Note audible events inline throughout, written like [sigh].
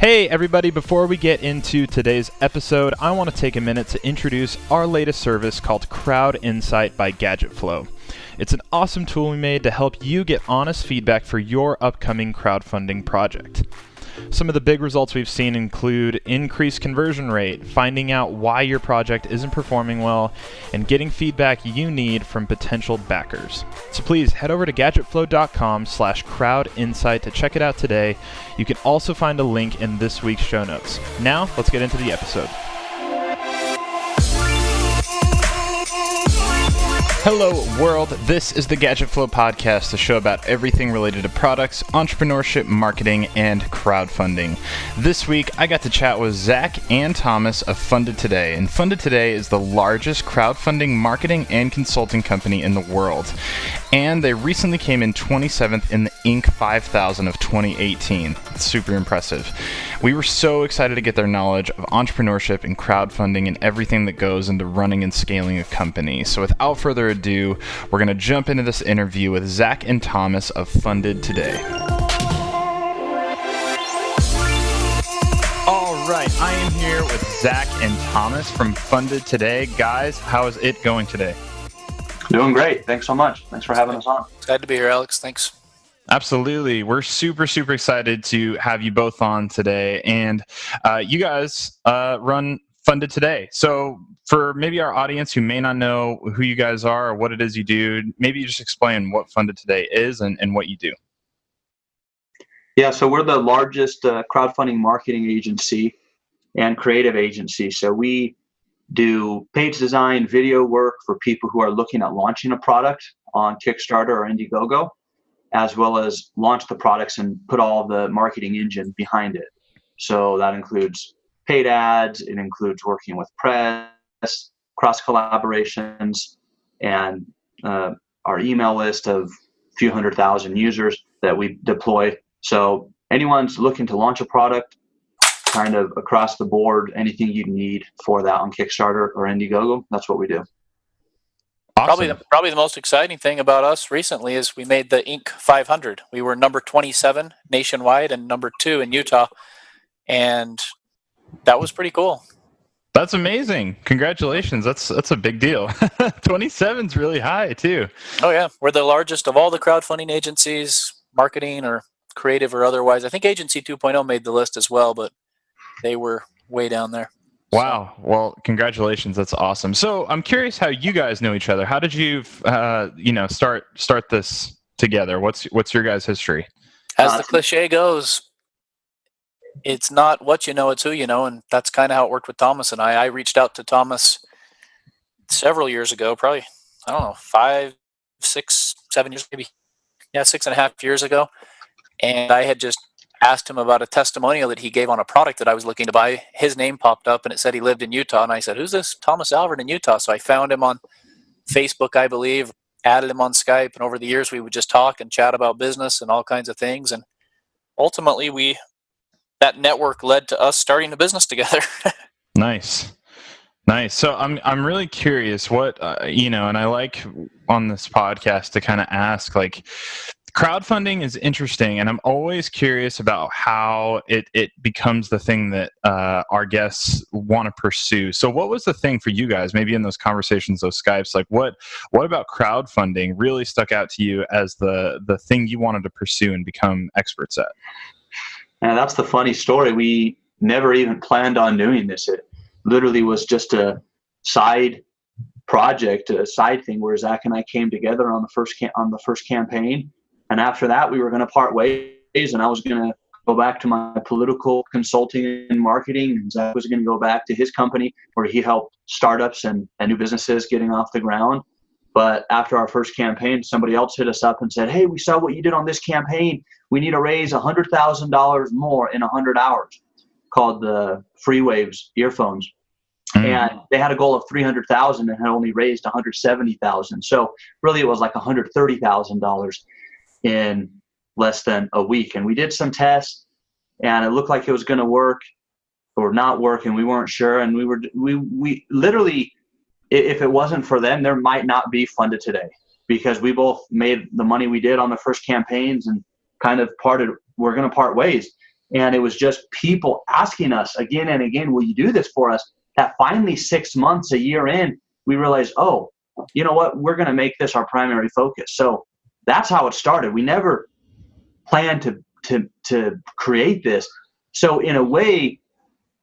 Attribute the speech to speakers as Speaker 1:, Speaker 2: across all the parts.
Speaker 1: Hey, everybody, before we get into today's episode, I want to take a minute to introduce our latest service called Crowd Insight by GadgetFlow. It's an awesome tool we made to help you get honest feedback for your upcoming crowdfunding project. Some of the big results we've seen include increased conversion rate, finding out why your project isn't performing well, and getting feedback you need from potential backers. So please head over to gadgetflow.com slash crowdinsight to check it out today. You can also find a link in this week's show notes. Now, let's get into the episode. Hello, world. This is the Gadget Flow podcast, a show about everything related to products, entrepreneurship, marketing, and crowdfunding. This week, I got to chat with Zach and Thomas of Funded Today. And Funded Today is the largest crowdfunding marketing and consulting company in the world. And they recently came in 27th in the Inc. 5000 of 2018. It's super impressive. We were so excited to get their knowledge of entrepreneurship and crowdfunding and everything that goes into running and scaling a company. So without further ado, we're going to jump into this interview with Zach and Thomas of Funded Today. All right, I am here with Zach and Thomas from Funded Today. Guys, how is it going today?
Speaker 2: Doing great. Thanks so much. Thanks for having us on.
Speaker 3: Glad to be here, Alex. Thanks.
Speaker 1: Absolutely. We're super, super excited to have you both on today. And uh, you guys uh, run Funded Today. So, for maybe our audience who may not know who you guys are or what it is you do, maybe you just explain what Funded Today is and, and what you do.
Speaker 2: Yeah, so we're the largest uh, crowdfunding marketing agency and creative agency. So, we do page design, video work for people who are looking at launching a product on Kickstarter or Indiegogo, as well as launch the products and put all the marketing engine behind it. So that includes paid ads, it includes working with press, cross collaborations, and uh, our email list of a few hundred thousand users that we deploy. So anyone's looking to launch a product, kind of across the board, anything you need for that on Kickstarter or Indiegogo, that's what we do.
Speaker 3: Awesome. Probably, the, probably the most exciting thing about us recently is we made the Inc. 500. We were number 27 nationwide and number two in Utah, and that was pretty cool.
Speaker 1: That's amazing! Congratulations. That's that's a big deal. [laughs] 27 is really high too.
Speaker 3: Oh yeah, we're the largest of all the crowdfunding agencies, marketing or creative or otherwise. I think Agency 2.0 made the list as well, but they were way down there.
Speaker 1: Wow. Well, congratulations. That's awesome. So I'm curious how you guys know each other. How did you, uh, you know, start start this together? What's what's your guys' history?
Speaker 3: As the cliche goes, it's not what you know, it's who you know, and that's kind of how it worked with Thomas and I. I reached out to Thomas several years ago, probably I don't know, five, six, seven years, maybe, yeah, six and a half years ago, and I had just asked him about a testimonial that he gave on a product that I was looking to buy. His name popped up and it said he lived in Utah. And I said, Who's this Thomas Alvord in Utah? So I found him on Facebook, I believe, added him on Skype. And over the years, we would just talk and chat about business and all kinds of things. And ultimately, we that network led to us starting a business together. [laughs]
Speaker 1: nice. Nice. So I'm I'm really curious what uh, you know, and I like on this podcast to kind of ask like crowdfunding is interesting and i'm always curious about how it, it becomes the thing that uh, our guests want to pursue. So what was the thing for you guys maybe in those conversations those skypes like what what about crowdfunding really stuck out to you as the the thing you wanted to pursue and become experts at?
Speaker 2: And that's the funny story. We never even planned on doing this. It literally was just a side project a side thing where zach and i came together on the first on the first campaign and after that, we were going to part ways, and I was going to go back to my political consulting and marketing. And Zach was going to go back to his company where he helped startups and, and new businesses getting off the ground. But after our first campaign, somebody else hit us up and said, Hey, we saw what you did on this campaign. We need to raise $100,000 more in 100 hours, called the FreeWaves earphones. Mm. And they had a goal of 300,000 and had only raised 170,000. So really it was like $130,000 in less than a week. And we did some tests, and it looked like it was going to work or not work, and we weren't sure. And we were we we literally, if it wasn't for them, there might not be funded today because we both made the money we did on the first campaigns and kind of parted. We're going to part ways. And it was just people asking us again and again, will you do this for us? That finally, six months, a year in, we realized, oh, you know what? We're going to make this our primary focus. So that's how it started. We never planned to, to, to create this. So, in a way,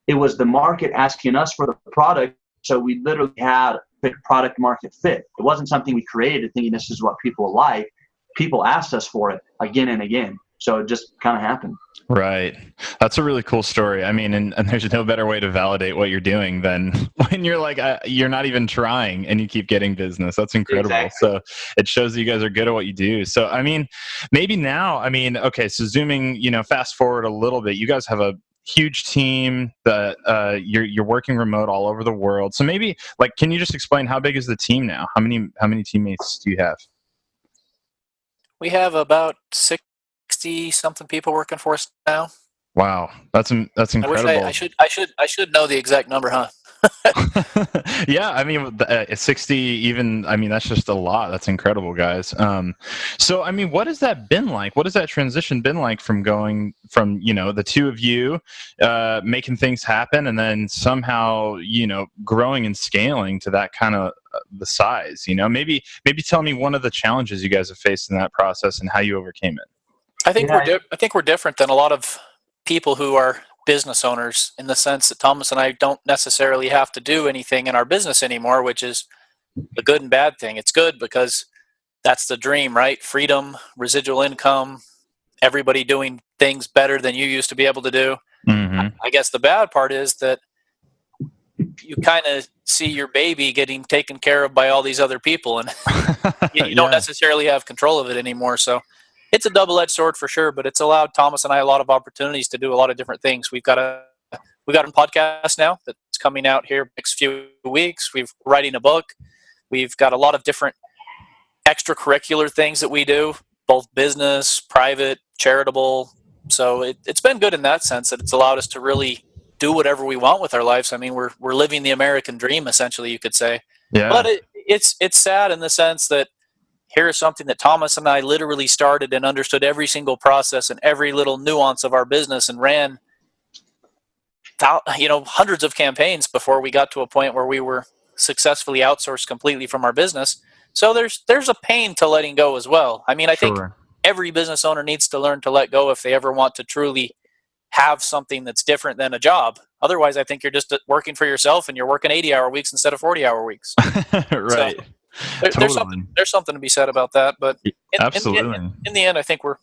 Speaker 2: it was the market asking us for the product. So, we literally had product market fit. It wasn't something we created thinking this is what people like. People asked us for it again and again. So it just kind of happened.
Speaker 1: Right. That's a really cool story. I mean, and, and there's no better way to validate what you're doing than [laughs] when you're like, uh, you're not even trying and you keep getting business. That's incredible. Exactly. So it shows that you guys are good at what you do. So, I mean, maybe now, I mean, okay, so zooming, you know, fast forward a little bit, you guys have a huge team that uh, you're, you're working remote all over the world. So maybe like, can you just explain how big is the team now? How many, how many teammates do you have?
Speaker 3: We have about six 60 something people working for us now.
Speaker 1: Wow, that's that's incredible. I,
Speaker 3: I, I, should I should I should know the exact number, huh? [laughs]
Speaker 1: yeah, I mean, uh, 60 even, I mean, that's just a lot. That's incredible, guys. Um, so, I mean, what has that been like? What has that transition been like from going from, you know, the two of you uh, making things happen and then somehow, you know, growing and scaling to that kind of uh, the size, you know, maybe, maybe tell me one of the challenges you guys have faced in that process and how you overcame it.
Speaker 3: I think yeah. we're di- I think we're different than a lot of people who are business owners in the sense that Thomas and I don't necessarily have to do anything in our business anymore, which is a good and bad thing. It's good because that's the dream, right? Freedom, residual income, everybody doing things better than you used to be able to do. Mm-hmm. I guess the bad part is that you kind of see your baby getting taken care of by all these other people and [laughs] you, you yeah. don't necessarily have control of it anymore. So it's a double-edged sword for sure, but it's allowed Thomas and I a lot of opportunities to do a lot of different things. We've got a we got a podcast now that's coming out here next few weeks. We've writing a book. We've got a lot of different extracurricular things that we do, both business, private, charitable. So it, it's been good in that sense that it's allowed us to really do whatever we want with our lives. I mean, we're we're living the American dream, essentially, you could say. Yeah. But it, it's it's sad in the sense that here is something that Thomas and I literally started and understood every single process and every little nuance of our business and ran you know hundreds of campaigns before we got to a point where we were successfully outsourced completely from our business. So there's there's a pain to letting go as well. I mean, I sure. think every business owner needs to learn to let go if they ever want to truly have something that's different than a job. Otherwise, I think you're just uh, working for yourself and you're working 80 hour weeks instead of 40 hour weeks. [laughs]
Speaker 1: right. So,
Speaker 3: there, totally. there's something there's something to be said about that. But in,
Speaker 1: absolutely,
Speaker 3: in, in, in, the end, I think we're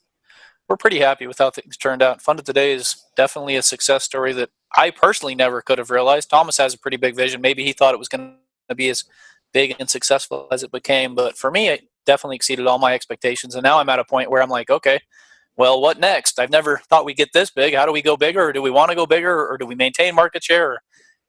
Speaker 3: we're pretty happy with how things turned out. Funded Today is definitely a success story that I personally never could have realized. Thomas has a pretty big vision. Maybe he thought it was going to be as big and successful as it became, but for me, it definitely exceeded all my expectations. And now I'm at a point where I'm like, okay, well, what next? I've never thought we'd get this big. How do we go bigger? Or do we want to go bigger? Or do we maintain market share?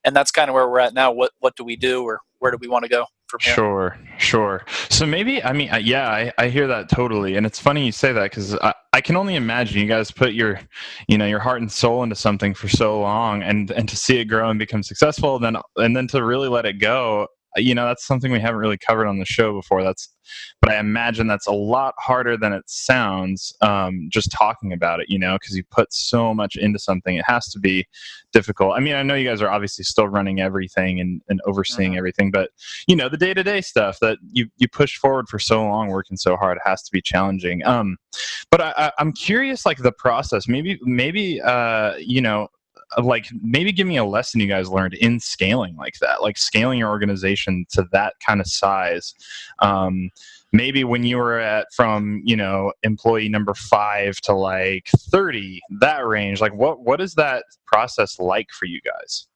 Speaker 3: And that's kind of where we're at now. What what do we do, or where do we want to go?
Speaker 1: From. Sure, sure. So maybe I mean, yeah, I, I hear that totally, and it's funny you say that because I, I can only imagine you guys put your, you know, your heart and soul into something for so long, and and to see it grow and become successful, and then and then to really let it go you know that's something we haven't really covered on the show before. That's but i imagine that's a lot harder than it sounds um, just talking about it you know because you put so much into something it has to be difficult. I mean i know you guys are obviously still running everything and, and overseeing uh-huh. everything but you know the day-to-day stuff that you you push forward for so long working so hard it has to be challenging. Um but I, I i'm curious like the process. Maybe maybe uh you know like maybe give me a lesson you guys learned in scaling like that like scaling your organization to that kind of size. Um, maybe when you were at from you know employee number five to like 30 that range like what what is that process like for you guys?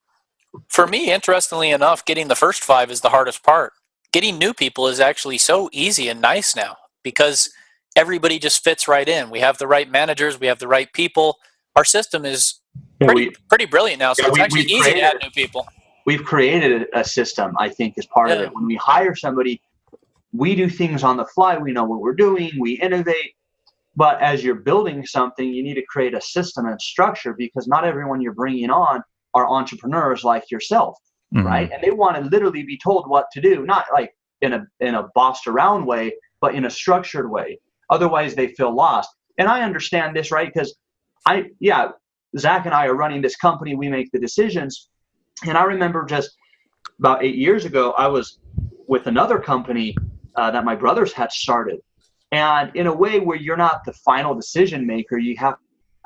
Speaker 3: For me interestingly enough getting the first five is the hardest part. Getting new people is actually so easy and nice now because everybody just fits right in. We have the right managers we have the right people. Our system is pretty, we, pretty brilliant now. So yeah, it's we, actually easy created, to add new people.
Speaker 2: We've created a system, I think, as part yeah. of it. When we hire somebody, we do things on the fly. We know what we're doing. We innovate. But as you're building something, you need to create a system and structure because not everyone you're bringing on are entrepreneurs like yourself, mm-hmm. right? And they want to literally be told what to do, not like in a in a bossed around way, but in a structured way. Otherwise, they feel lost. And I understand this, right? Because I, yeah, Zach and I are running this company. We make the decisions. And I remember just about eight years ago, I was with another company uh, that my brothers had started. And in a way where you're not the final decision maker, you have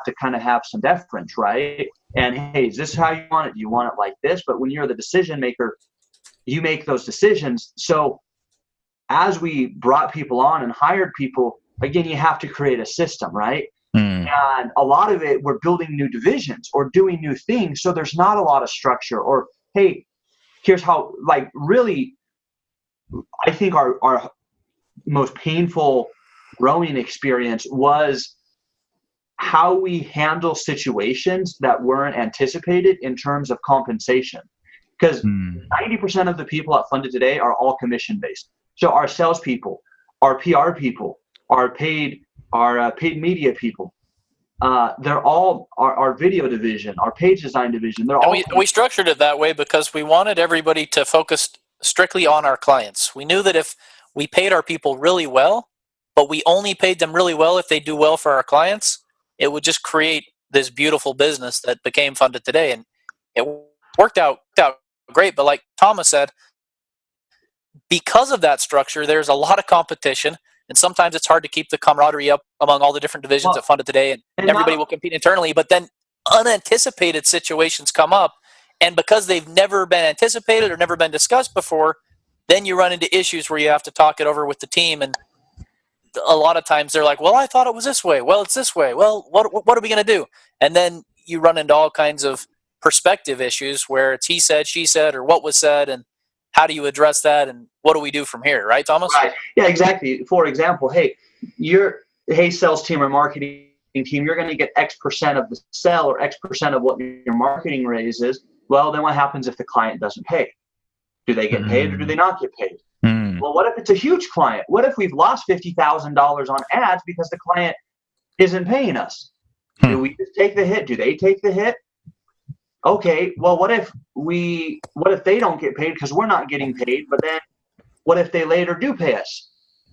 Speaker 2: to kind of have some deference, right? And hey, is this how you want it? Do you want it like this? But when you're the decision maker, you make those decisions. So as we brought people on and hired people, again, you have to create a system, right? And a lot of it, we're building new divisions or doing new things. So there's not a lot of structure or, hey, here's how, like, really, I think our, our most painful growing experience was how we handle situations that weren't anticipated in terms of compensation. Because mm. 90% of the people at Funded Today are all commission based. So our salespeople, our PR people, our paid, our uh, paid media people, uh, they're all our, our video division, our page design division. They're
Speaker 3: and
Speaker 2: all.
Speaker 3: We, we structured it that way because we wanted everybody to focus strictly on our clients. We knew that if we paid our people really well, but we only paid them really well if they do well for our clients, it would just create this beautiful business that became funded today. And it worked out, out great. But like Thomas said, because of that structure, there's a lot of competition. And sometimes it's hard to keep the camaraderie up among all the different divisions well, that funded today. And, and everybody will compete internally. But then unanticipated situations come up. And because they've never been anticipated or never been discussed before, then you run into issues where you have to talk it over with the team and a lot of times they're like, "Well, I thought it was this way. Well, it's this way. Well, what what are we going to do?" And then you run into all kinds of perspective issues where it's he said, she said, or what was said, and how do you address that, and what do we do from here, right, Thomas?
Speaker 2: Right. Yeah, exactly. For example, hey, you're hey sales team or marketing team, you're going to get X percent of the sale or X percent of what your marketing raise is. Well, then what happens if the client doesn't pay? Do they get paid or do they not get paid? Mm. Well, what if it's a huge client? What if we've lost $50,000 on ads because the client isn't paying us? Hmm. Do we just take the hit? Do they take the hit? Okay, well, what if we, what if they don't get paid because we're not getting paid, but then what if they later do pay us?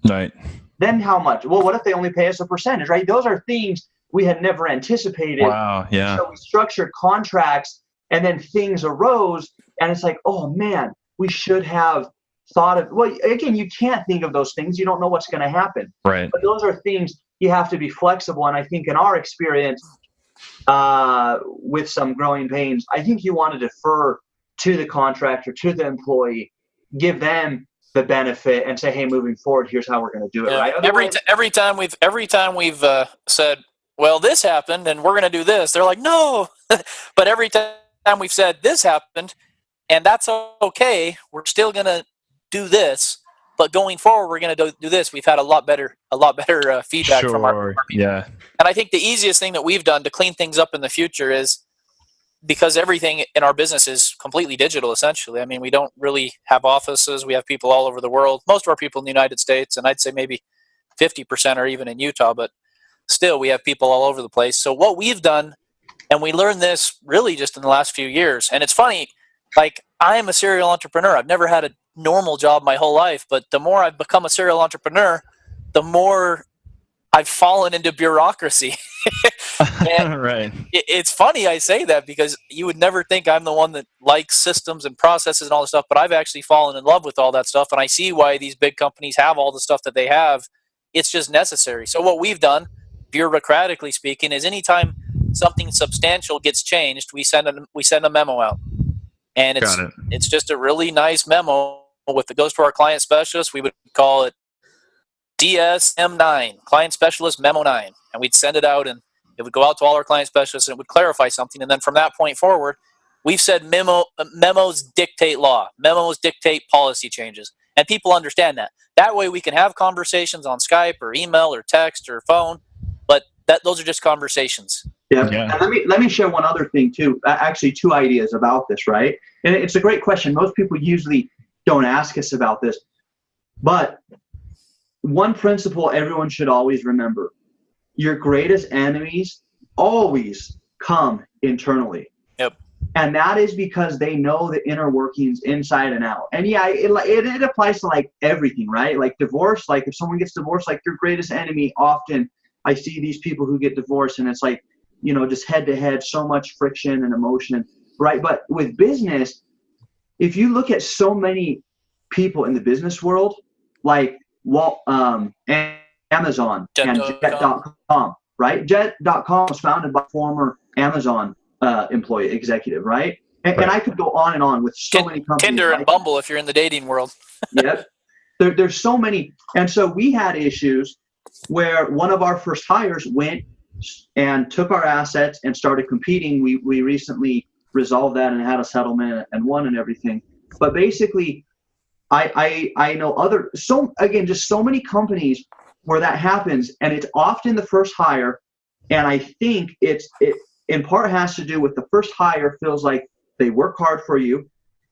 Speaker 1: Right.
Speaker 2: Then how much? Well, what if they only pay us a percentage, right? Those are things we had never anticipated.
Speaker 1: Wow, yeah.
Speaker 2: So we structured contracts and then things arose and it's like, oh man, we should have thought of well again you can't think of those things you don't know what's going to happen
Speaker 1: right
Speaker 2: but those are things you have to be flexible and i think in our experience uh, with some growing pains i think you want to defer to the contractor to the employee give them the benefit and say hey moving forward here's how we're going to do it yeah. right
Speaker 3: every, t- every time we've every time we've uh, said well this happened and we're going to do this they're like no [laughs] but every time we've said this happened and that's okay we're still going to do this, but going forward, we're going to do this. We've had a lot better, a lot better uh, feedback
Speaker 1: sure,
Speaker 3: from our,
Speaker 1: yeah.
Speaker 3: And I think the easiest thing that we've done to clean things up in the future is because everything in our business is completely digital. Essentially, I mean, we don't really have offices. We have people all over the world. Most of our people in the United States, and I'd say maybe fifty percent are even in Utah, but still, we have people all over the place. So what we've done, and we learned this really just in the last few years, and it's funny. Like I am a serial entrepreneur. I've never had a normal job my whole life, but the more I've become a serial entrepreneur, the more I've fallen into bureaucracy. [laughs] [laughs]
Speaker 1: right.
Speaker 3: It, it's funny I say that because you would never think I'm the one that likes systems and processes and all this stuff, but I've actually fallen in love with all that stuff, and I see why these big companies have all the stuff that they have. It's just necessary. So what we've done, bureaucratically speaking, is anytime something substantial gets changed, we send a we send a memo out, and it's it. it's just a really nice memo with the goes to our client specialist, we would call it CSM9, Client Specialist Memo 9. And we'd send it out and it would go out to all our client specialists and it would clarify something. And then from that point forward, we've said memo, uh, memos dictate law, memos dictate policy changes. And people understand that. That way we can have conversations on Skype or email or text or phone, but that those are just conversations.
Speaker 2: Yeah. yeah. And let me let me share one other thing too. Actually, two ideas about this, right? And it's a great question. Most people usually don't ask us about this. But one principle everyone should always remember your greatest enemies always come internally.
Speaker 3: Yep.
Speaker 2: And that is because they know the inner workings inside and out. And yeah, it, it, it applies to like everything, right? Like divorce, like if someone gets divorced, like your greatest enemy often, I see these people who get divorced and it's like you know, just head to head, so much friction and emotion, right? But with business, if you look at so many people in the business world, like Walt, um, Amazon Jet. and Jet.com, right? Jet.com was founded by former Amazon uh, employee executive, right? And, right? and, I could go on and on with so many companies.
Speaker 3: Tinder and Bumble, if you're in the dating world. [laughs]
Speaker 2: yep. There, there's so many. And so we had issues where one of our first hires went and took our assets and started competing. We, we recently resolved that and had a settlement and won and everything. But basically, I, I, I know other, so again, just so many companies where that happens and it's often the first hire. And I think it's, it in part has to do with the first hire feels like they work hard for you.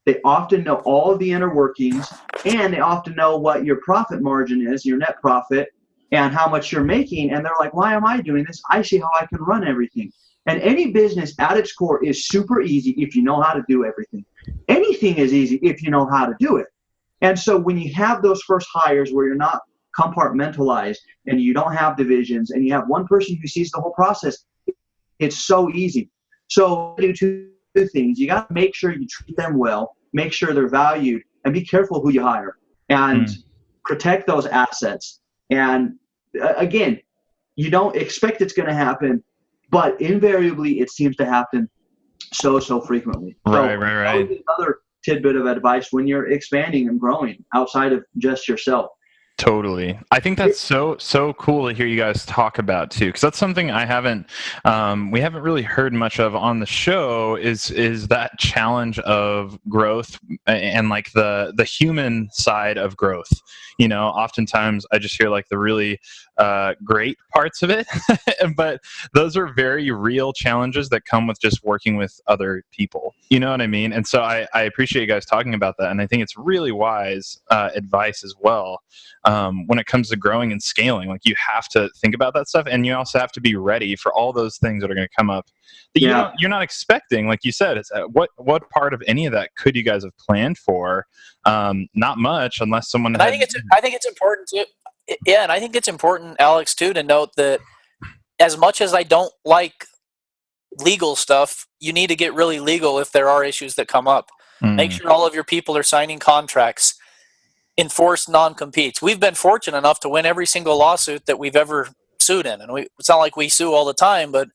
Speaker 2: They often know all of the inner workings and they often know what your profit margin is, your net profit, and how much you're making. And they're like, why am I doing this? I see how I can run everything. And any business at its core is super easy if you know how to do everything. Anything is easy if you know how to do it. And so when you have those first hires where you're not compartmentalized and you don't have divisions and you have one person who sees the whole process, it's so easy. So do two things. You got to make sure you treat them well, make sure they're valued, and be careful who you hire and mm. protect those assets. And uh, again, you don't expect it's going to happen, but invariably it seems to happen so so frequently.
Speaker 1: Right, so right, right.
Speaker 2: Another tidbit of advice when you're expanding and growing outside of just yourself.
Speaker 1: Totally. I think that's so so cool to hear you guys talk about too, because that's something I haven't um, we haven't really heard much of on the show. Is is that challenge of growth and like the the human side of growth? You know, oftentimes I just hear like the really uh, great parts of it, [laughs] but those are very real challenges that come with just working with other people. You know what I mean? And so I, I appreciate you guys talking about that, and I think it's really wise uh, advice as well um, when it comes to growing and scaling. Like you have to think about that stuff, and you also have to be ready for all those things that are going to come up that yeah. you don't, you're not expecting. Like you said, it's uh, what what part of any of that could you guys have planned for? Um, not much, unless someone.
Speaker 3: Had, I think it's I think it's important to yeah, and I think it's important, Alex, too, to note that as much as I don't like legal stuff, you need to get really legal if there are issues that come up. Mm. Make sure all of your people are signing contracts enforce non-competes. We've been fortunate enough to win every single lawsuit that we've ever sued in, and we, it's not like we sue all the time, but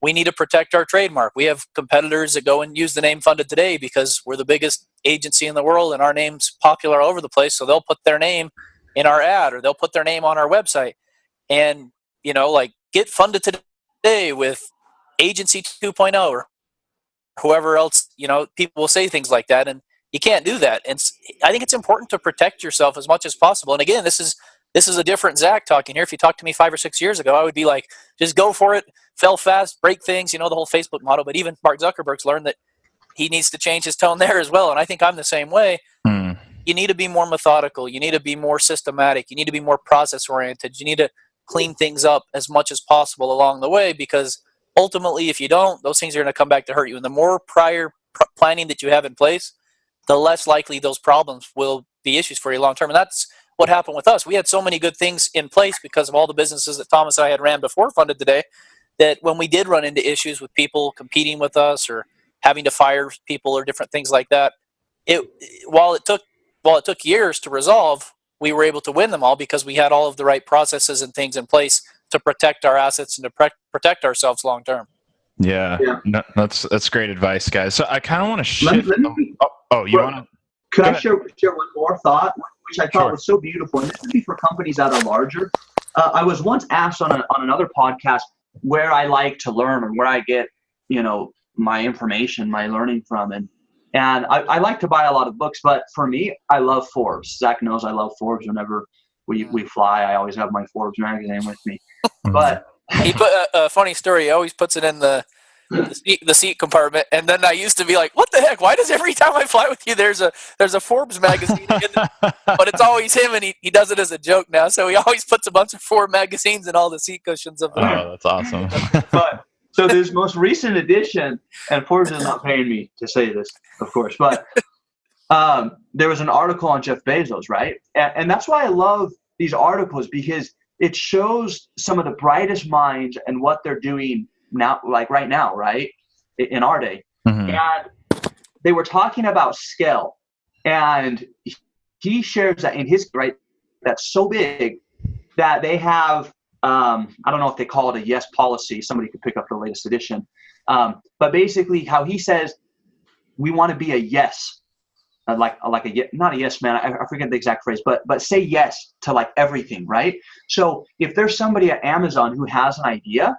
Speaker 3: we need to protect our trademark. We have competitors that go and use the name Funded Today because we're the biggest agency in the world, and our name's popular all over the place. So they'll put their name in our ad, or they'll put their name on our website, and you know, like get Funded Today with Agency 2.0 or whoever else. You know, people will say things like that, and you can't do that. And I think it's important to protect yourself as much as possible. And again, this is this is a different Zach talking here. If you talked to me five or six years ago, I would be like, just go for it, fell fast, break things, you know, the whole Facebook model. But even Mark Zuckerberg's learned that he needs to change his tone [laughs] there as well. And I think I'm the same way. Mm. You need to be more methodical. You need to be more systematic. You need to be more process oriented. You need to clean things up as much as possible along the way because ultimately, if you don't, those things are going to come back to hurt you. And the more prior pr- planning that you have in place, the less likely those problems will be issues for you long term. And that's what happened with us. We had so many good things in place because of all the businesses that Thomas and I had ran before Funded Today that when we did run into issues with people competing with us or having to fire people or different things like that, it while it took while it took years to resolve, we were able to win them all because we had all of the right processes and things in place to protect our assets and to protect ourselves long term.
Speaker 1: Yeah, yeah. No, that's that's great advice, guys. So I kind of want to shift. Let, let me, oh, oh, you want to?
Speaker 2: Could I share share one more thought, which I thought sure. was so beautiful, and this would be for companies that are larger. Uh, I was once asked on a, on another podcast where I like to learn and where I get you know my information, my learning from, and and I, I like to buy a lot of books, but for me, I love Forbes. Zach knows I love Forbes. Whenever we we fly, I always have my Forbes magazine with me. But
Speaker 3: he put a, a, funny story. He always puts it in the the seat, the seat, compartment, and then I used to be like, "What the heck? Why does every time I fly with you, there's a there's a Forbes magazine?" The, [laughs] but it's always him, and he, he does it as a joke now. So he always puts a bunch of Forbes magazines in all the seat cushions of the.
Speaker 1: Oh, that's awesome.
Speaker 2: but so this most recent edition, and Forbes is not paying me to say this, of course, but um, there was an article on Jeff Bezos, right? And, and that's why I love these articles because it shows some of the brightest minds and what they're doing now, like right now, right in our day, mm-hmm. and they were talking about scale, and he shares that in his right that's so big that they have um, I don't know if they call it a yes policy. Somebody could pick up the latest edition. Um, but basically, how he says we want to be a yes, Uh, like uh, like a not a yes man. I, I, forget the exact phrase, but but say yes to like everything, right? So if there's somebody at Amazon who has an idea,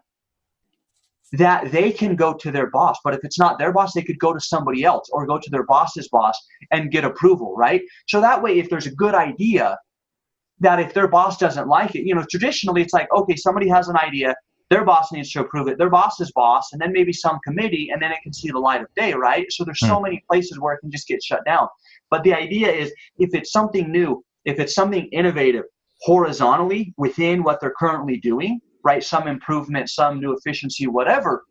Speaker 2: that they can go to their boss. But if it's not their boss, they could go to somebody else or go to their boss's boss and get approval, right? So that way, if there's a good idea, that if their boss doesn't like it, you know, traditionally it's like, okay, somebody has an idea, their boss needs to approve it, their boss's boss, and then maybe some committee, and then it can see the light of day, right? So there's so hmm. many places where it can just get shut down. But the idea is if it's something new, if it's something innovative horizontally within what they're currently doing, right? Some improvement, some new efficiency, whatever.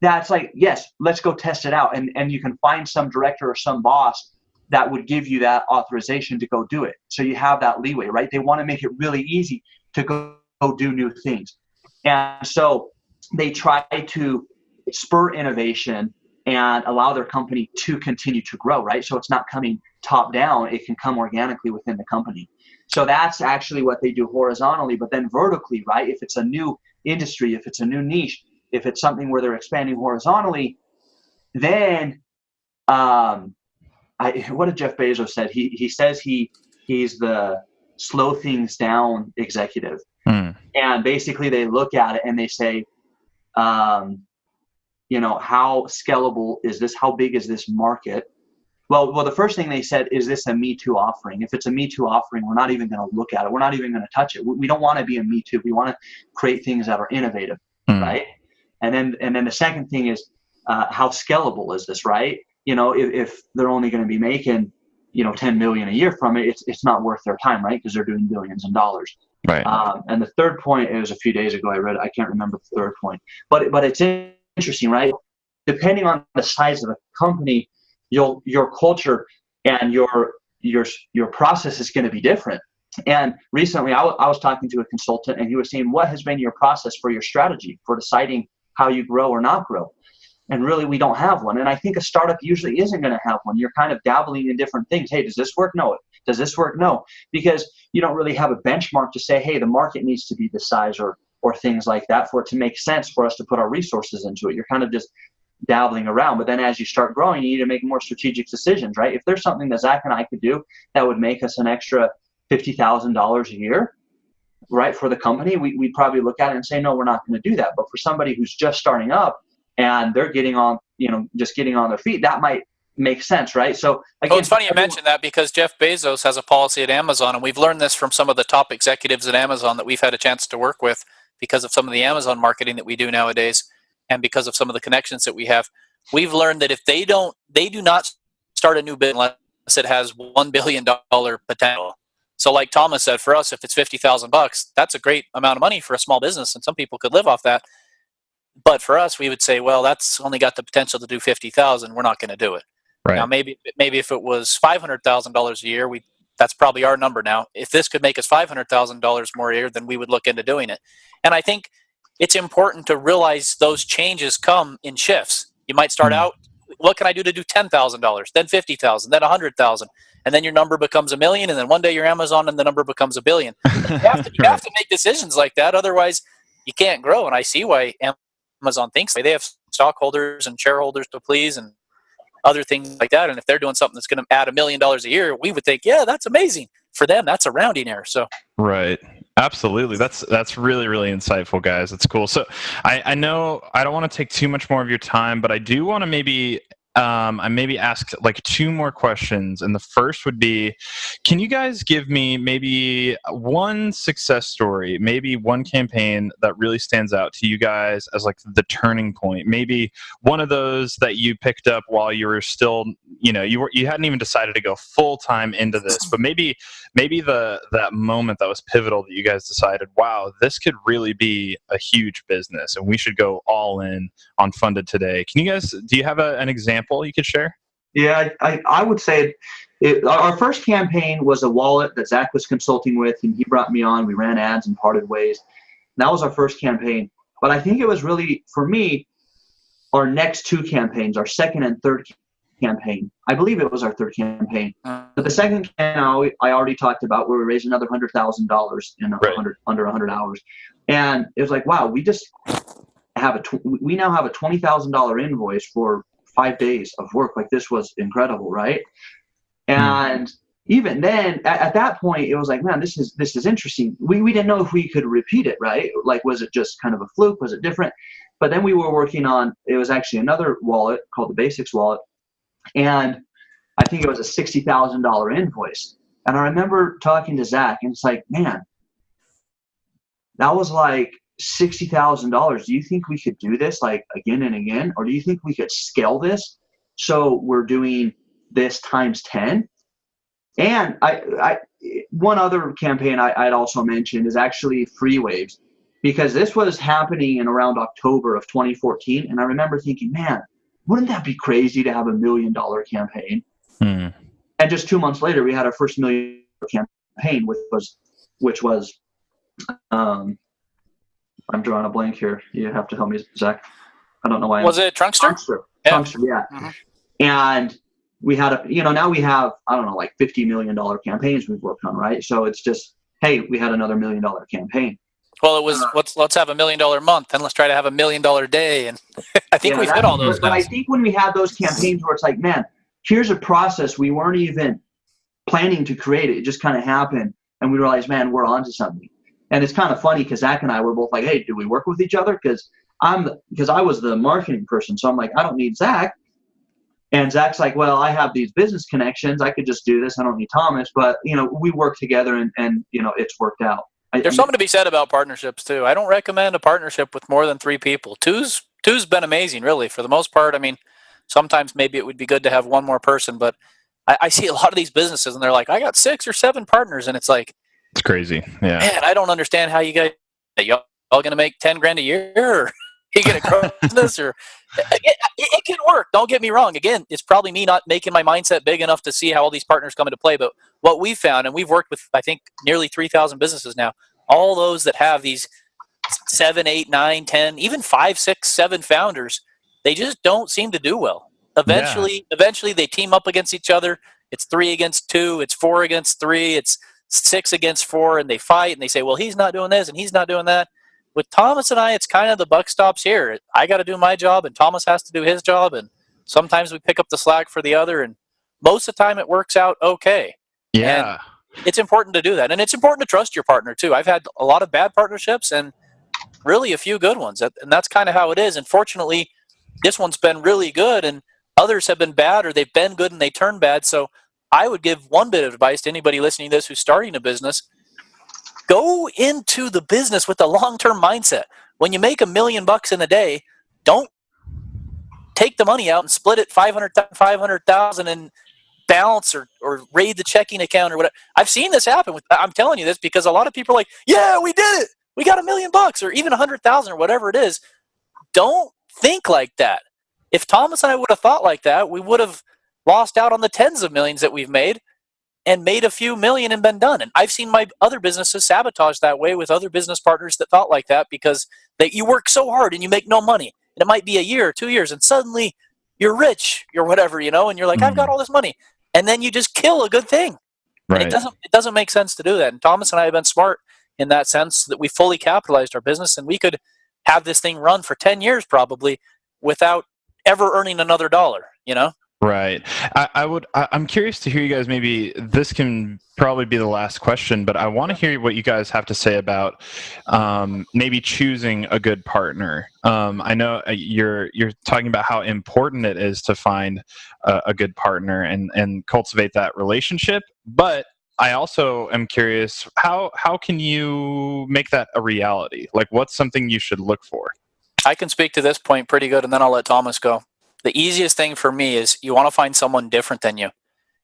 Speaker 2: That's like, yes, let's go test it out. And, and you can find some director or some boss that would give you that authorization to go do it. So you have that leeway, right? They want to make it really easy to go, go do new things. And so they try to spur innovation and allow their company to continue to grow, right? So it's not coming top down, it can come organically within the company. So that's actually what they do horizontally, but then vertically, right? If it's a new industry, if it's a new niche, if it's something where they're expanding horizontally, then um, I, what did Jeff Bezos said? He he says he he's the slow things down executive, mm. and basically they look at it and they say, um, you know, how scalable is this? How big is this market? Well, well, the first thing they said is this a Me Too offering? If it's a Me Too offering, we're not even going to look at it. We're not even going to touch it. We, don't want to be a Me Too. We want to create things that are innovative, mm. right? And then and then the second thing is uh, how scalable is this, right? you know, if, if they're only going to be making, you know, 10 million a year from it, it's, it's not worth their time, right? Because they're doing billions in dollars.
Speaker 1: Right.
Speaker 2: Um, and the third point, is a few days ago I read. I can't remember the third point, but, but it's interesting, right? Depending on the size of a company, your, your culture and your, your, your process is going to be different. And recently, I, I was talking to a consultant, and he was saying, "What has been your process for your strategy for deciding how you grow or not grow?" and really we don't have one and i think a startup usually isn't going to have one you're kind of dabbling in different things hey does this work no does this work? No because you don't really have a benchmark to say hey the market needs to be this size or or things like that for it to make sense for us to put our resources into it. You're kind of just dabbling around but then as you start growing you need to make more strategic decisions right? If there's something that zach and i could do that would make us an extra $50000 a year right for the company we, we'd probably look at it and say no we're not going to do that. But for somebody who's just starting up and they're getting on, you know, just getting on their feet, that might make sense, right? So
Speaker 3: again, oh, it's funny you mentioned that because Jeff Bezos has a policy at Amazon, and we've learned this from some of the top executives at Amazon that we've had a chance to work with because of some of the Amazon marketing that we do nowadays, and because of some of the connections that we have. We've learned that if they don't, they do not start a new business unless it has one billion dollar potential. So, like Thomas said, for us, if it's fifty thousand bucks, that's a great amount of money for a small business, and some people could live off that. But for us, we would say, well, that's only got the potential to do fifty thousand. We're not going to do it. Right. Now, maybe maybe if it was five hundred thousand dollars a year, we that's probably our number now. If this could make us five hundred thousand dollars more a year, then we would look into doing it. And I think it's important to realize those changes come in shifts. You might start mm-hmm. out, what can I do to do ten thousand dollars, then fifty thousand, then a hundred thousand, and then your number becomes a million, and then one day you're Amazon, and the number becomes a billion. [laughs] You have to, you have to make decisions like that, otherwise you can't grow. And I see why Amazon thinks they have stockholders and shareholders to please and other things like that. And if they're doing something that's going to add a million dollars a year, we would think, yeah, that's amazing. For them, that's a rounding error. So
Speaker 1: right, absolutely. That's that's really really insightful, guys. That's cool. So I, I know I don't want to take too much more of your time, but I do want to maybe um, I maybe ask like two more questions. And the first would be Can you guys give me maybe one success story, maybe one campaign that really stands out to you guys as like the turning point? Maybe one of those that you picked up while you were still, you know, you were you hadn't even decided to go full time into this, [laughs] but maybe maybe the that moment that was pivotal that you guys decided, wow, this could really be a huge business and we should go all in on funded today. Can you guys do you have a, an example? Example you could share?
Speaker 2: Yeah, I, I would say it, our first campaign was a wallet that Zach was consulting with, and he brought me on. We ran ads and parted ways. And that was our first campaign. But I think it was really for me, our next two campaigns, our second and third campaign. I believe it was our third campaign. But the second campaign I already talked about where we raised another hundred thousand dollars in
Speaker 1: Right.
Speaker 2: under a hundred hours, and it was like, wow, we just have a tw- we now have a twenty thousand dollar invoice for five days of work. Like this was incredible, right? Hmm. And even then, at, at that point, it was like, man, this is this is interesting. We we didn't know if we could repeat it, right? Like, was it just kind of a fluke? Was it different? But then we were working on. It was actually another wallet called the Basics wallet, and I think it was a sixty thousand dollar invoice. And I remember talking to Zach, and it's like, man, that was like sixty thousand dollars. Do you think we could do this like again and again, or do you think we could scale this so we're doing this times ten? And I, I one other campaign I, I'd also mention is actually Free Waves, because this was happening in around October of 2014, and I remember thinking, man, wouldn't that be crazy to have a million dollar campaign?
Speaker 1: Hmm.
Speaker 2: and just two months later we had our first million campaign which was which was um i'm drawing a blank here you have to help me zach i don't know why
Speaker 3: Was it Trunkster?
Speaker 2: Trunkster.
Speaker 3: Yeah.
Speaker 2: Trunkster, yeah.
Speaker 3: Mhm.
Speaker 2: and we had a you know now we have i don't know like 50 million dollar campaigns we've worked on right so it's just hey we had another million dollar campaign
Speaker 3: Well, it was
Speaker 2: Uh,
Speaker 3: let's let's have a million dollar month, and let's try to have a million dollar day, and [laughs] I think
Speaker 2: Yeah,
Speaker 3: we've hit all those.
Speaker 2: But I think when we had those campaigns where it's like, man, here's a process we weren't even planning to create it. It just kind of happened, and we realized, man, we're onto something. And it's kind of funny because Zach and I were both like, hey, do we work with each other? Because I'm because I was the marketing person, so I'm like, I don't need Zach. And Zach's like, well, I have these business connections. I could just do this. I don't need Thomas. But you know, we work together, and and you know, it's worked out. I,
Speaker 3: There's something to be said about partnerships too. I don't recommend a partnership with more than three people. Two's two's been amazing, really, for the most part. I mean, sometimes maybe it would be good to have one more person, but I, I see a lot of these businesses and they're like, I got six or seven partners, and it's like,
Speaker 1: It's crazy. Yeah.
Speaker 3: man, I don't understand how you guys y'all, y'all gonna make ten grand a year or [laughs] you get [laughs] a grow business or it, it, it can work. Don't get me wrong. Again, it's probably me not making my mindset big enough to see how all these partners come into play. But what we've found, and we've worked with I think nearly three thousand businesses now, all those that have these seven, eight, nine, ten, even five, six, seven founders, they just don't seem to do well. Eventually, eventually they team up against each other. It's three against two. It's four against three. It's six against four, and they fight and they say, "Well, he's not doing this and he's not doing that." With Thomas and I, it's kind of the buck stops here. I got to do my job, and Thomas has to do his job, and sometimes we pick up the slack for the other, and most of the time it works out okay.
Speaker 1: Yeah.
Speaker 3: It's important to do that, and it's important to trust your partner too. I've had a lot of bad partnerships and really a few good ones, and that's kind of how it is. And fortunately, this one's been really good, and others have been bad, or they've been good and they turn bad. So I would give one bit of advice to anybody listening to this who's starting a business go into the business with a long-term mindset. When you make a million bucks in a day, don't take the money out and split it 500 500,000 and balance or, or raid the checking account or whatever. I've seen this happen with I'm telling you this because a lot of people are like, "Yeah, we did it. We got a million bucks or even a 100,000 or whatever it is." Don't think like that. If Thomas and I would have thought like that, we would have lost out on the tens of millions that we've made and made a few million and been done. And I've seen my other businesses sabotage that way with other business partners that thought like that because that you work so hard and you make no money. And it might be a year or two years, and suddenly you're rich or whatever, you know, and you're like, I've got mm-hmm. all this money. And then you just kill a good thing. And
Speaker 1: Right.
Speaker 3: it doesn't it doesn't make sense to do that. And Thomas and I have been smart in that sense that we fully capitalized our business and we could have this thing run for 10 years probably without ever earning another dollar, you know?
Speaker 1: Right. I, I would. I, I'm curious to hear you guys. Maybe this can probably be the last question, but I want to hear what you guys have to say about um, maybe choosing a good partner. Um, I know uh, you're you're talking about how important it is to find a, a good partner and and cultivate that relationship, but I also am curious how how can you make that a reality? Like, what's something you should look for?
Speaker 3: I can speak to this point pretty good and then I'll let Thomas go. The easiest thing for me is you want to find someone different than you.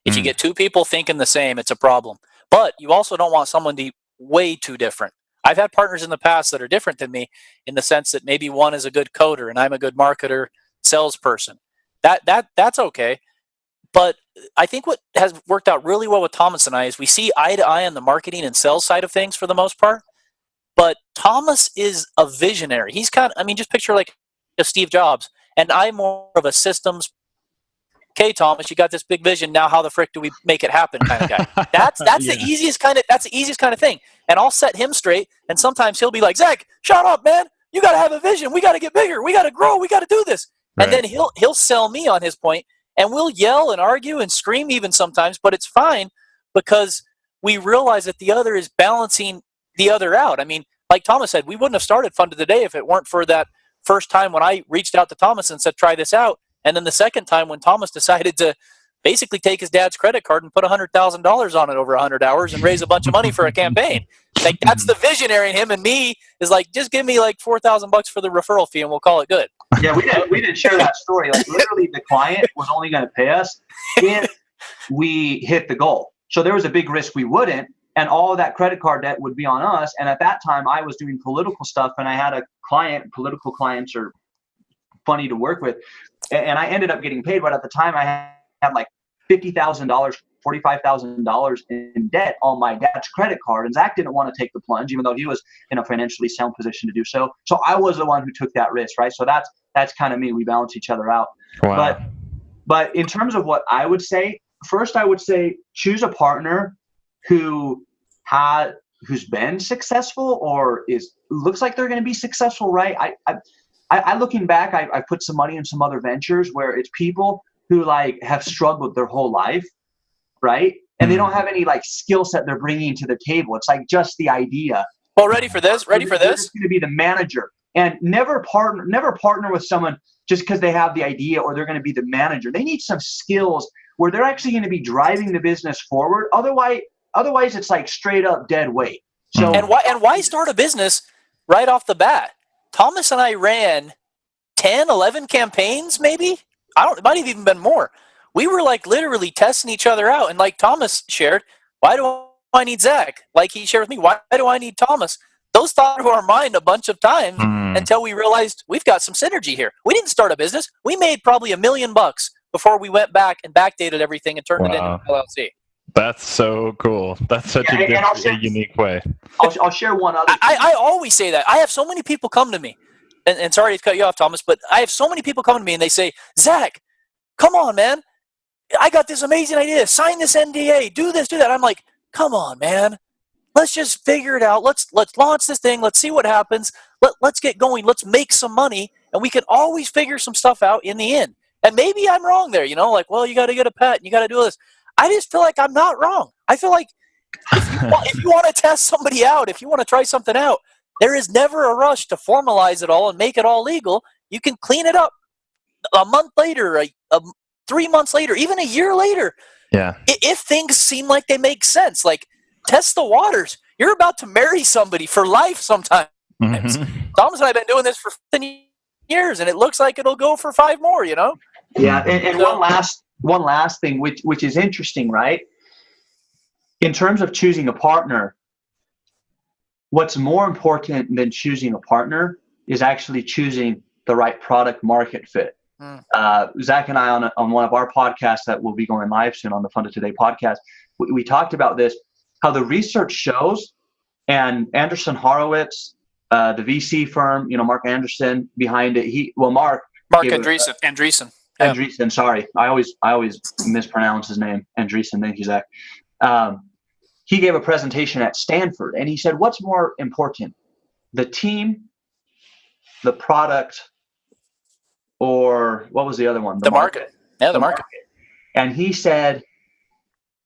Speaker 3: If you
Speaker 1: Mm.
Speaker 3: get two people thinking the same, it's a problem. But you also don't want someone to be way too different. I've had partners in the past that are different than me in the sense that maybe one is a good coder and I'm a good marketer, salesperson. That that that's okay. But I think what has worked out really well with Thomas and I is we see eye to eye on the marketing and sales side of things for the most part. But Thomas is a visionary. He's kind of, I mean, just picture like a Steve Jobs. And I'm more of a systems okay, Thomas, you got this big vision. Now, how the frick do we make it happen? Kind of guy. [laughs] That's that's yeah. the easiest kind of that's the easiest kind of thing. And I'll set him straight. And sometimes he'll be like, Zach, shut up, man. You got to have a vision. We got to get bigger. We got to grow. We got to do this. Right. And then he'll he'll sell me on his point, and we'll yell and argue and scream even sometimes. But it's fine because we realize that the other is balancing the other out. I mean, like Thomas said, we wouldn't have started Funded Today if it weren't for that first time when I reached out to Thomas and said, try this out. And then the second time when Thomas [laughs] decided to basically take his dad's credit card and put $100,000 on it over 100 hours and raise a bunch of money for a campaign. Like that's mm-hmm. the visionary in him and me is like, just give me like 4,000 bucks for the referral fee and we'll call it good.
Speaker 2: Yeah, we didn't, we didn't share that story. Like literally the client was only going to pay us [laughs] if we hit the goal. So there was a big risk we wouldn't and all that credit card debt would be on us. And at that time I was doing political stuff and I had a client, political clients are funny to work with and I ended up getting paid. But at the time, I had like fifty thousand dollars, forty-five thousand dollars in debt on my dad's credit card, and Zach didn't want to take the plunge, even though he was in a financially sound position to do so. So I was the one who took that risk, right? So that's that's kind of me. We balance each other out. Wow. But but in terms of what I would say, first I would say choose a partner who had who's been successful or is looks like they're going to be successful, right? I, I I, looking back, I, I put some money in some other ventures where it's people who like have struggled their whole life, right? And they don't hmm. have any like skill set they're bringing to the table. It's like just the idea.
Speaker 3: Well, ready for this? Ready for this?
Speaker 2: Going to be the manager, and never partner, never partner with someone just because they have the idea or they're going to be the manager. They need some skills where they're actually going to be driving the business forward. Otherwise, otherwise it's like straight up dead weight.
Speaker 3: So and why and why start a business right off the bat? Thomas and I ran 10, 11 campaigns, maybe. I don't, it might have even been more. We were like literally testing each other out. And like Thomas shared, why do I need Zach? Like he shared with me, why do I need Thomas? Those thought through our mind a bunch of times mm. until we realized we've got some synergy here. We didn't start a business. We made probably a million bucks before we went back and backdated everything and turned wow. it into an LLC.
Speaker 1: That's so cool. That's such yeah, a, different, share, a unique way.
Speaker 2: I'll, I'll share one other.
Speaker 3: I, I, always say that. I have so many people come to me, and, and sorry to cut you off, Thomas, but I have so many people come to me and they say, Zach, come on, man. I got this amazing idea. Sign this NDA. Do this, do that. I'm like, come on, man. Let's just figure it out. Let's let's launch this thing. Let's see what happens. Let, let's get going. Let's make some money, and we can always figure some stuff out in the end. And maybe I'm wrong there, you know, like, well, you got to get a pet, and you got to do this. I just feel like I'm not wrong. I feel like if you, want, if you want to test somebody out, if you want to try something out, there is never a rush to formalize it all and make it all legal. You can clean it up a month later, a, a three months later, even a year later.
Speaker 1: Yeah.
Speaker 3: If things seem like they make sense, like test the waters. You're about to marry somebody for life sometimes. Mm-hmm. Thomas and I have been doing this for 10 years, and it looks like it'll go for five more, you know?
Speaker 2: Yeah, and, and so, one last one last thing, which which is interesting, right? In terms of choosing a partner, what's more important than choosing a partner is actually choosing the right product market fit. Mm. Uh, Zach and I on, a, on one of our podcasts that will be going live soon on the Funded Today podcast, we, we talked about this, how the research shows, and Anderson Horowitz, uh, the VC firm, you know, Mark Anderson behind it. He well, Mark.
Speaker 3: Mark Andreessen. Andreessen.
Speaker 2: Yeah. Andreessen, sorry, I always I always mispronounce his name. Andreessen, thank you, Zach. Um, he gave a presentation at Stanford, and he said, "What's more important, the team, the product, or what was the other one?
Speaker 3: The, the market. market. Yeah, the, the market. market."
Speaker 2: And he said,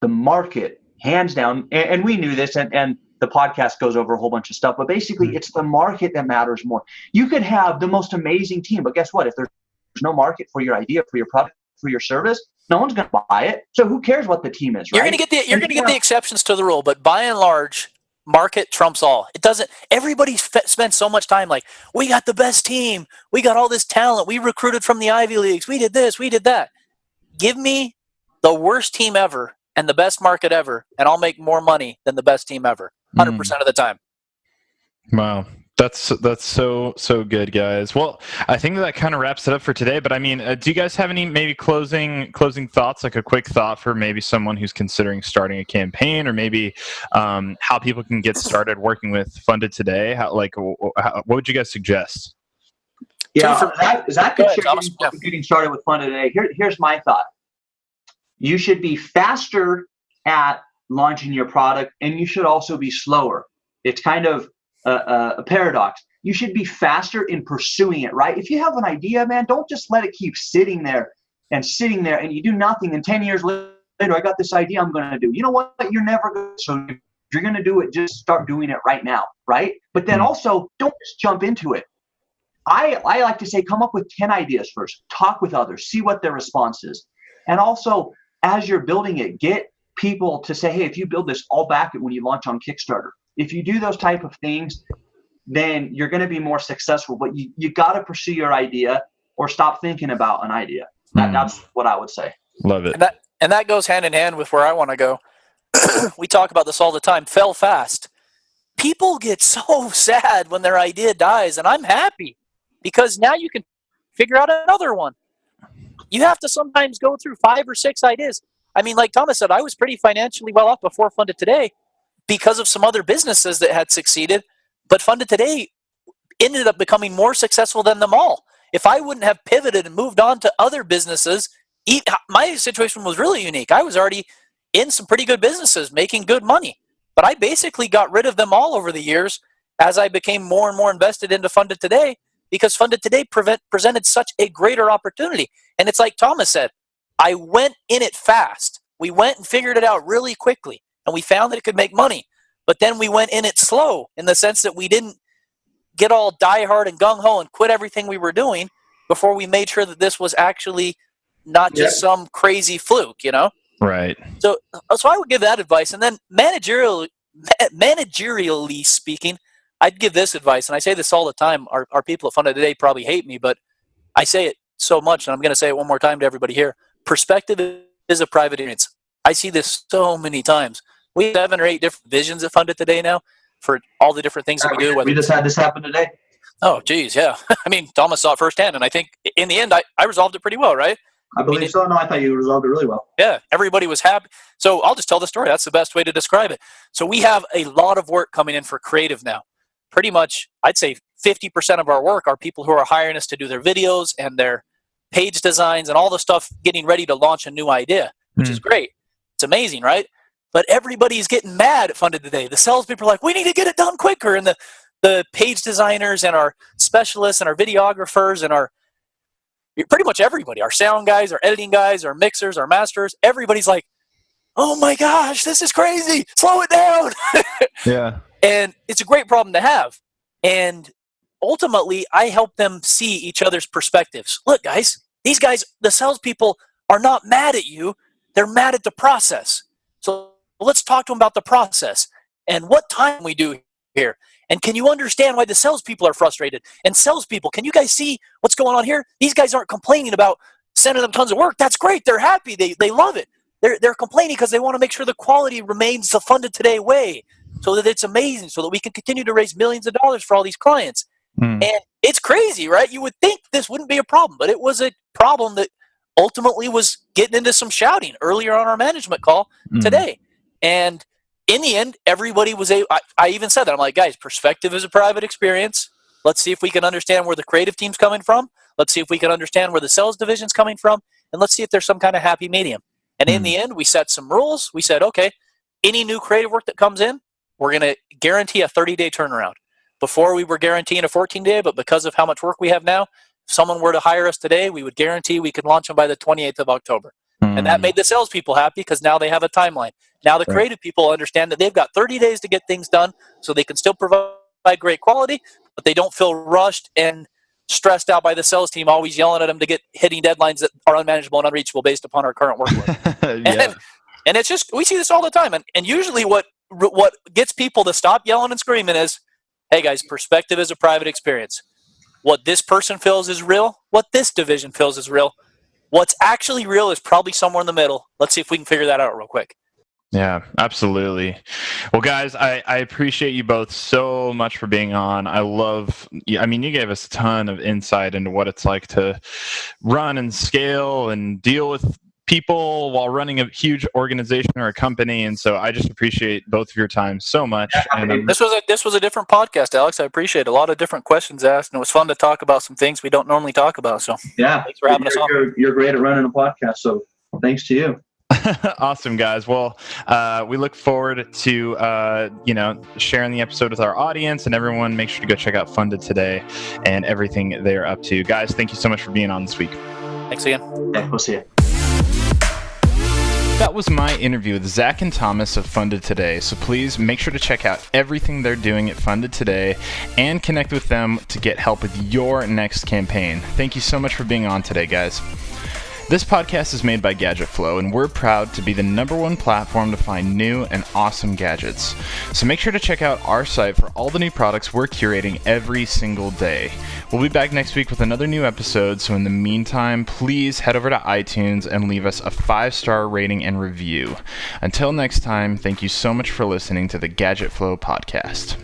Speaker 2: "The market, hands down." And, and we knew this, and and the podcast goes over a whole bunch of stuff, but basically, mm-hmm. it's the market that matters more. You could have the most amazing team, but guess what? If there's there's no market for your idea, for your product, for your service, no one's going to buy it. So who cares what the team is? Right?
Speaker 3: You're going to get the you're going to get the exceptions to the rule, but by and large, market trumps all. It doesn't. Everybody spends so much time like we got the best team, we got all this talent, we recruited from the Ivy leagues, we did this, we did that. Give me the worst team ever and the best market ever, and I'll make more money than the best team ever, hundred mm. percent of the time.
Speaker 1: Wow. That's that's so so good, guys. Well, I think that kind of wraps it up for today. But I mean, uh, do you guys have any maybe closing closing thoughts, like a quick thought for maybe someone who's considering starting a campaign, or maybe um, how people can get started working with Funded today? How, like, how, what would you guys suggest?
Speaker 2: Yeah, Zach, Zach can share getting, getting started with Funded today. Here, here's my thought. You should be faster at launching your product, and you should also be slower. It's kind of a, a, paradox. You should be faster in pursuing it, right? If you have an idea, man, don't just let it keep sitting there and sitting there and you do nothing. And 10 years later, I got this idea I'm going to do. You know what? You're never going to. So if you're going to do it, just start doing it right now, right? But then hmm. also, don't just jump into it. I, I like to say, come up with 10 ideas first, talk with others, see what their response is. And also, as you're building it, get people to say, hey, if you build this, I'll back it when you launch on Kickstarter if you do those type of things, then you're going to be more successful. But you, you got to pursue your idea or stop thinking about an idea. That, mm. That's what I would say.
Speaker 1: Love it.
Speaker 3: And that, and that goes hand in hand with where I want to go. [clears throat] we talk about this all the time. Fail fast. People get so [laughs] sad when their idea dies, and I'm happy because now you can figure out another one. You have to sometimes go through five or six ideas. I mean, like Thomas said, I was pretty financially well off before Funded Today, because of some other businesses that had succeeded, but Funded Today ended up becoming more successful than them all. If I wouldn't have pivoted and moved on to other businesses, my situation was really unique. I was already in some pretty good businesses making good money, but I basically got rid of them all over the years as I became more and more invested into Funded Today because Funded Today prevent, presented such a greater opportunity. And it's like Thomas said, I went in it fast. We went and figured it out really quickly and we found that it could make money. But then we went in it slow in the sense that we didn't get all diehard and gung ho and quit everything we were doing before we made sure that this was actually not just yep. some crazy fluke, you know?
Speaker 1: Right.
Speaker 3: So, uh, so I would give that advice. And then managerial, managerially speaking, I'd give this advice, and I say this all the time. Our, our people at Funded Today probably hate me, but I say it so much, and I'm going to say it one more time to everybody here. Perspective is a private experience. I see this so many times. We have seven or eight different visions of Funded Today now for all the different things that we do.
Speaker 2: We just had this happen today.
Speaker 3: Oh, geez, yeah. [laughs] I mean, Thomas saw it firsthand, and I think in the end, I, I resolved it pretty well, right?
Speaker 2: I believe I mean, so. No, I thought you resolved it really well.
Speaker 3: Yeah, everybody was happy. So I'll just tell the story. That's the best way to describe it. So we have a lot of work coming in for creative now. Pretty much, I'd say 50% of our work are people who are hiring us to do their videos and their page designs and all the stuff getting ready to launch a new idea, which mm. is great. It's amazing, right? But everybody's getting mad at Funded Today. The salespeople are like, we need to get it done quicker. And the, the page designers and our specialists and our videographers and our pretty much everybody, our sound guys, our editing guys, our mixers, our masters, everybody's like, oh my gosh, this is crazy. Slow it down. [laughs]
Speaker 1: yeah.
Speaker 3: And it's a great problem to have. And ultimately, I help them see each other's perspectives. Look, guys, these guys, the salespeople, are not mad at you. They're mad at the process. So let's talk to them about the process and what time we do here. And can you understand why the salespeople are frustrated? And salespeople, can you guys see what's going on here? These guys aren't complaining about sending them tons of work. That's great. They're happy. They, they love it. They're, they're complaining because they want to make sure the quality remains the funded today way so that it's amazing, so that we can continue to raise millions of dollars for all these clients. Mm. And it's crazy, right? You would think this wouldn't be a problem, but it was a problem that ultimately was getting into some shouting earlier on our management call mm. today. And in the end, everybody was a. I, I even said that. I'm like, guys, perspective is a private experience. Let's see if we can understand where the creative team's coming from. Let's see if we can understand where the sales division's coming from. And let's see if there's some kind of happy medium. And mm. in the end, we set some rules. We said, okay, any new creative work that comes in, we're going to guarantee a 30 day turnaround. Before we were guaranteeing a 14 day, but because of how much work we have now, if someone were to hire us today, we would guarantee we could launch them by the 28th of October. Mm. And that made the salespeople happy because now they have a timeline. Now the creative people understand that they've got 30 days to get things done so they can still provide great quality, but they don't feel rushed and stressed out by the sales team always yelling at them to get hitting deadlines that are unmanageable and unreachable based upon our current workload. [laughs] yeah. and, and it's just we see this all the time and, and usually what what gets people to stop yelling and screaming is hey guys perspective is a private experience what this person feels is real, what this division feels is real. What's actually real is probably somewhere in the middle. Let's see if we can figure that out real quick.
Speaker 1: Yeah, absolutely. Well, guys, I, I appreciate you both so much for being on. I love, I mean, you gave us a ton of insight into what it's like to run and scale and deal with people while running a huge organization or a company. And so I just appreciate both of your time so much.
Speaker 3: Yeah, this was a this was a different podcast, Alex. I appreciate a lot of different questions asked, and it was fun to talk about some things we don't normally talk about. So
Speaker 2: yeah,
Speaker 3: thanks for having
Speaker 2: you're,
Speaker 3: us on.
Speaker 2: You're, you're great at running a podcast, so thanks to you. [laughs]
Speaker 1: awesome guys well uh, we look forward to uh, you know sharing the episode with our audience and everyone make sure to go check out funded today and everything they're up to guys thank you so much for being on this week
Speaker 3: thanks again
Speaker 2: yeah we'll see you
Speaker 1: that was my interview with Zach and Thomas of Funded Today. So please make sure to check out everything they're doing at Funded Today and connect with them to get help with your next campaign. Thank you so much for being on today, guys. This podcast is made by Gadget Flow, and we're proud to be the number one platform to find new and awesome gadgets. So make sure to check out our site for all the new products we're curating every single day. We'll be back next week with another new episode, so in the meantime, please head over to iTunes and leave us a five star rating and review. Until next time, thank you so much for listening to the Gadget Flow podcast.